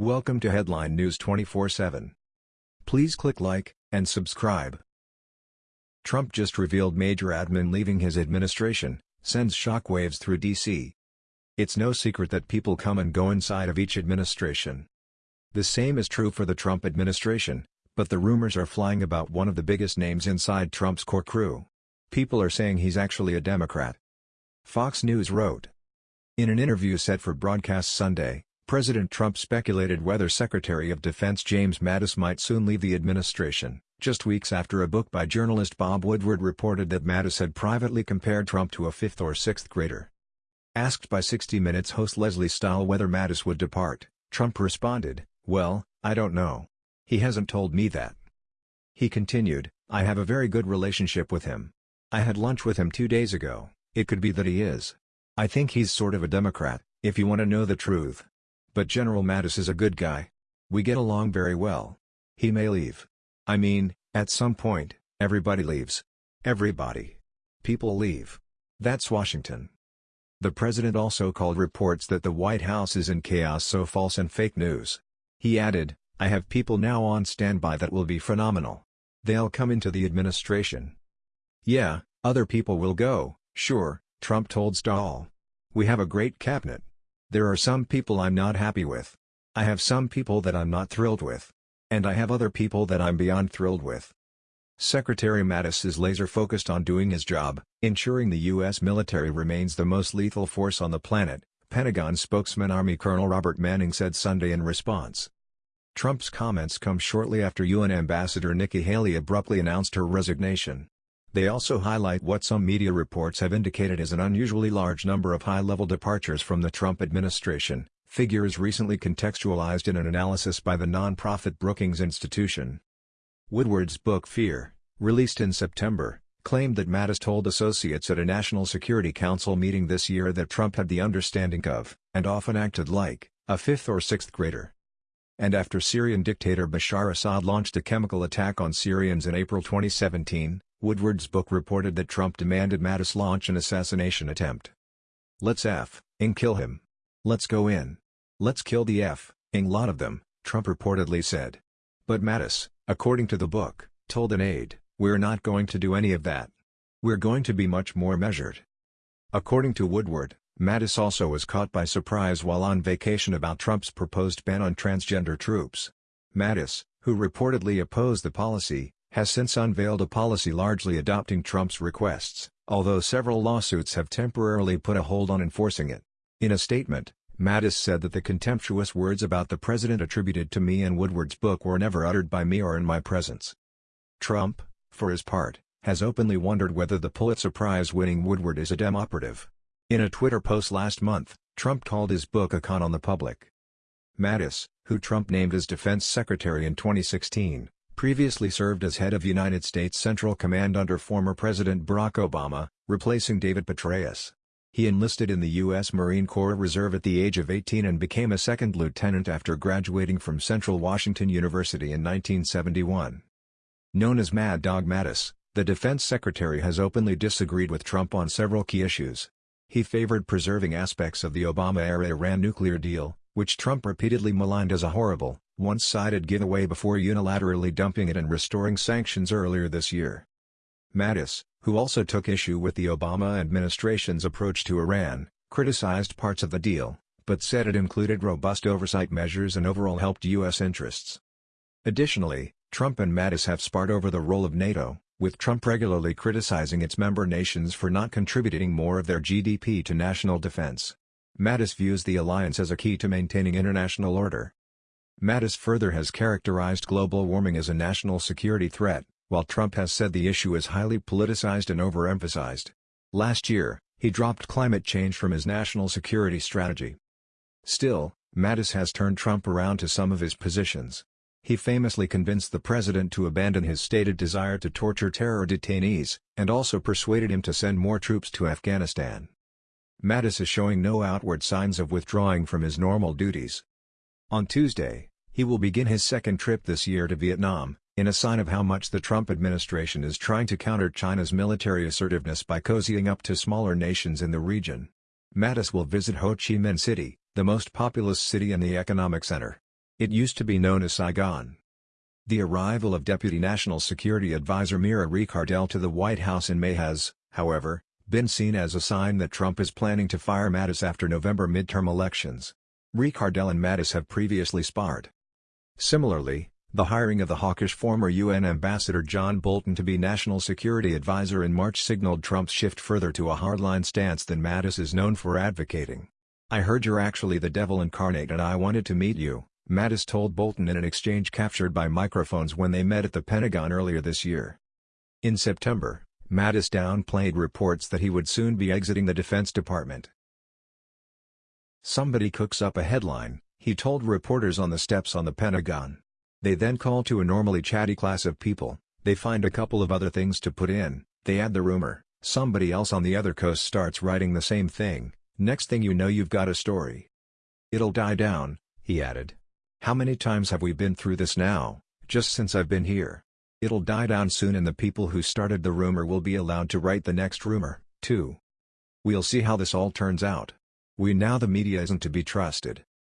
Welcome to Headline News 24/7. Please click like and subscribe. Trump just revealed major admin leaving his administration, sends shockwaves through D.C. It's no secret that people come and go inside of each administration. The same is true for the Trump administration, but the rumors are flying about one of the biggest names inside Trump's core crew. People are saying he's actually a Democrat. Fox News wrote. In an interview set for broadcast Sunday, President Trump speculated whether Secretary of Defense James Mattis might soon leave the administration, just weeks after a book by journalist Bob Woodward reported that Mattis had privately compared Trump to a fifth or sixth grader. Asked by 60 Minutes host Lesley Stahl whether Mattis would depart, Trump responded, well, I don't know. He hasn't told me that. He continued, I have a very good relationship with him. I had lunch with him two days ago, it could be that he is. I think he's sort of a Democrat, if you want to know the truth. But General Mattis is a good guy. We get along very well. He may leave. I mean, at some point, everybody leaves. Everybody. People leave. That's Washington. The president also called reports that the White House is in chaos so false and fake news. He added, I have people now on standby that will be phenomenal. They'll come into the administration. Yeah, other people will go, sure, Trump told Stahl. We have a great cabinet. There are some people I'm not happy with. I have some people that I'm not thrilled with. And I have other people that I'm beyond thrilled with. Secretary Mattis is laser-focused on doing his job, ensuring the U.S. military remains the most lethal force on the planet, Pentagon spokesman Army Colonel Robert Manning said Sunday in response. Trump's comments come shortly after UN Ambassador Nikki Haley abruptly announced her resignation. They also highlight what some media reports have indicated as an unusually large number of high-level departures from the Trump administration, figures recently contextualized in an analysis by the nonprofit Brookings Institution. Woodward's book Fear, released in September, claimed that Mattis told associates at a National Security Council meeting this year that Trump had the understanding of, and often acted like, a fifth or sixth grader. And after Syrian dictator Bashar Assad launched a chemical attack on Syrians in April 2017, Woodward's book reported that Trump demanded Mattis launch an assassination attempt. Let's F, ing kill him. Let's go in. Let's kill the F, ing lot of them, Trump reportedly said. But Mattis, according to the book, told an aide, we're not going to do any of that. We're going to be much more measured. According to Woodward, Mattis also was caught by surprise while on vacation about Trump's proposed ban on transgender troops. Mattis, who reportedly opposed the policy, has since unveiled a policy largely adopting Trump's requests, although several lawsuits have temporarily put a hold on enforcing it. In a statement, Mattis said that the contemptuous words about the president attributed to me in Woodward's book were never uttered by me or in my presence. Trump, for his part, has openly wondered whether the Pulitzer Prize-winning Woodward is a Dem operative. In a Twitter post last month, Trump called his book a con on the public. Mattis, who Trump named as defense secretary in 2016, previously served as head of United States Central Command under former President Barack Obama, replacing David Petraeus. He enlisted in the U.S. Marine Corps Reserve at the age of 18 and became a second lieutenant after graduating from Central Washington University in 1971. Known as Mad Dog Mattis, the defense secretary has openly disagreed with Trump on several key issues. He favored preserving aspects of the Obama-era Iran nuclear deal, which Trump repeatedly maligned as a horrible, one-sided giveaway before unilaterally dumping it and restoring sanctions earlier this year. Mattis, who also took issue with the Obama administration's approach to Iran, criticized parts of the deal, but said it included robust oversight measures and overall helped U.S. interests. Additionally, Trump and Mattis have sparred over the role of NATO, with Trump regularly criticizing its member nations for not contributing more of their GDP to national defense. Mattis views the alliance as a key to maintaining international order. Mattis further has characterized global warming as a national security threat, while Trump has said the issue is highly politicized and overemphasized. Last year, he dropped climate change from his national security strategy. Still, Mattis has turned Trump around to some of his positions. He famously convinced the president to abandon his stated desire to torture terror detainees, and also persuaded him to send more troops to Afghanistan. Mattis is showing no outward signs of withdrawing from his normal duties. On Tuesday, he will begin his second trip this year to Vietnam, in a sign of how much the Trump administration is trying to counter China's military assertiveness by cozying up to smaller nations in the region. Mattis will visit Ho Chi Minh City, the most populous city and the economic center. It used to be known as Saigon. The arrival of Deputy National Security Advisor Mira Ricardel to the White House in May has, however, been seen as a sign that Trump is planning to fire Mattis after November midterm elections. Ricardel and Mattis have previously sparred. Similarly, the hiring of the hawkish former UN Ambassador John Bolton to be National Security Advisor in March signaled Trump's shift further to a hardline stance than Mattis is known for advocating. I heard you're actually the devil incarnate and I wanted to meet you, Mattis told Bolton in an exchange captured by microphones when they met at the Pentagon earlier this year. In September, Mattis downplayed reports that he would soon be exiting the Defense Department. Somebody cooks up a headline, he told reporters on the steps on the Pentagon. They then call to a normally chatty class of people, they find a couple of other things to put in, they add the rumor, somebody else on the other coast starts writing the same thing, next thing you know you've got a story. It'll die down, he added. How many times have we been through this now, just since I've been here? It'll die down soon and the people who started the rumor will be allowed to write the next rumor, too. We'll see how this all turns out. We now the media isn't to be trusted.